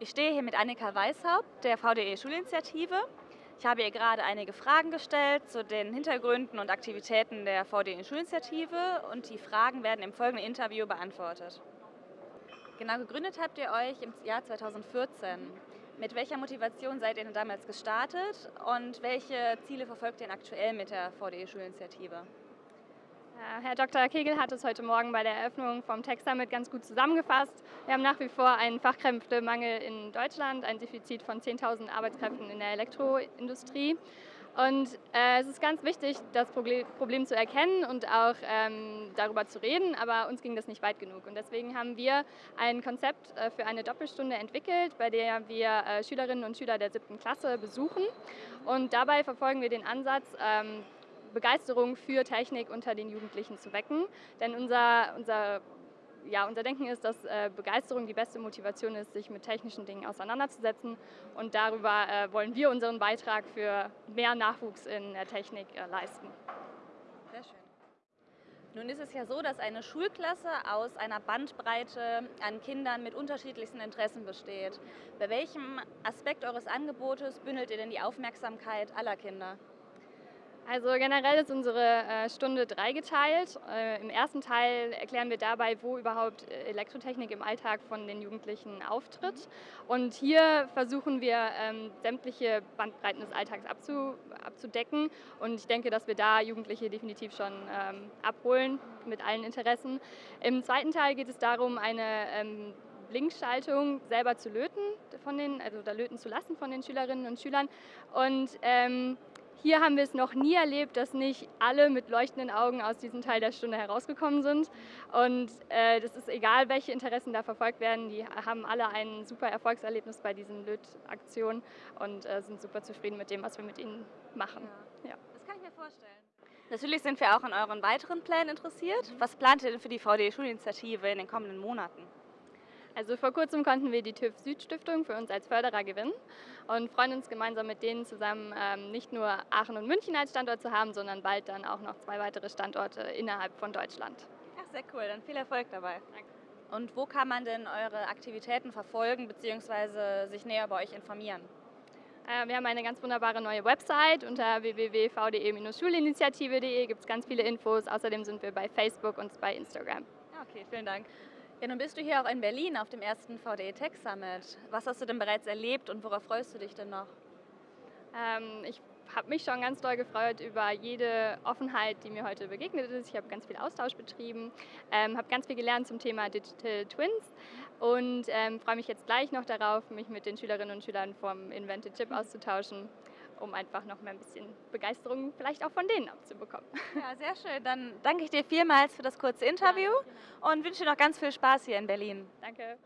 Ich stehe hier mit Annika Weishaupt der VDE Schulinitiative. Ich habe ihr gerade einige Fragen gestellt zu den Hintergründen und Aktivitäten der VDE Schulinitiative und die Fragen werden im folgenden Interview beantwortet. Genau, gegründet habt ihr euch im Jahr 2014. Mit welcher Motivation seid ihr denn damals gestartet und welche Ziele verfolgt ihr denn aktuell mit der VDE Schulinitiative? Herr Dr. Kegel hat es heute Morgen bei der Eröffnung vom Tech Summit ganz gut zusammengefasst. Wir haben nach wie vor einen Fachkräftemangel in Deutschland, ein Defizit von 10.000 Arbeitskräften in der Elektroindustrie. Und äh, es ist ganz wichtig, das Problem zu erkennen und auch ähm, darüber zu reden, aber uns ging das nicht weit genug. Und deswegen haben wir ein Konzept äh, für eine Doppelstunde entwickelt, bei der wir äh, Schülerinnen und Schüler der siebten Klasse besuchen. Und dabei verfolgen wir den Ansatz, ähm, Begeisterung für Technik unter den Jugendlichen zu wecken. Denn unser, unser, ja, unser Denken ist, dass äh, Begeisterung die beste Motivation ist, sich mit technischen Dingen auseinanderzusetzen. Und darüber äh, wollen wir unseren Beitrag für mehr Nachwuchs in der Technik äh, leisten. Sehr schön. Nun ist es ja so, dass eine Schulklasse aus einer Bandbreite an Kindern mit unterschiedlichsten Interessen besteht. Bei welchem Aspekt eures Angebotes bündelt ihr denn die Aufmerksamkeit aller Kinder? Also generell ist unsere äh, Stunde dreigeteilt. Äh, Im ersten Teil erklären wir dabei, wo überhaupt äh, Elektrotechnik im Alltag von den Jugendlichen auftritt. Und hier versuchen wir, ähm, sämtliche Bandbreiten des Alltags abzu, abzudecken. Und ich denke, dass wir da Jugendliche definitiv schon ähm, abholen mit allen Interessen. Im zweiten Teil geht es darum, eine ähm, Blinkschaltung selber zu löten, von den, also da löten zu lassen von den Schülerinnen und Schülern. Und hier haben wir es noch nie erlebt, dass nicht alle mit leuchtenden Augen aus diesem Teil der Stunde herausgekommen sind. Und äh, das ist egal, welche Interessen da verfolgt werden, die haben alle ein super Erfolgserlebnis bei diesen Lötaktionen und äh, sind super zufrieden mit dem, was wir mit ihnen machen. Ja. ja. Das kann ich mir vorstellen. Natürlich sind wir auch an euren weiteren Plänen interessiert. Was plant ihr denn für die VDE-Schulinitiative in den kommenden Monaten? Also vor kurzem konnten wir die TÜV Süd-Stiftung für uns als Förderer gewinnen und freuen uns gemeinsam mit denen zusammen ähm, nicht nur Aachen und München als Standort zu haben, sondern bald dann auch noch zwei weitere Standorte innerhalb von Deutschland. Ach, sehr cool, dann viel Erfolg dabei. Danke. Und wo kann man denn eure Aktivitäten verfolgen bzw. sich näher bei euch informieren? Äh, wir haben eine ganz wunderbare neue Website unter www.vde-schulinitiative.de gibt es ganz viele Infos. Außerdem sind wir bei Facebook und bei Instagram. Okay, vielen Dank. Ja, nun bist du hier auch in Berlin auf dem ersten VDE Tech Summit. Was hast du denn bereits erlebt und worauf freust du dich denn noch? Ähm, ich habe mich schon ganz doll gefreut über jede Offenheit, die mir heute begegnet ist. Ich habe ganz viel Austausch betrieben, ähm, habe ganz viel gelernt zum Thema Digital Twins und ähm, freue mich jetzt gleich noch darauf, mich mit den Schülerinnen und Schülern vom Invented Chip auszutauschen um einfach noch mehr ein bisschen Begeisterung vielleicht auch von denen abzubekommen. Ja, sehr schön. Dann danke ich dir vielmals für das kurze Interview ja, genau. und wünsche dir noch ganz viel Spaß hier in Berlin. Danke.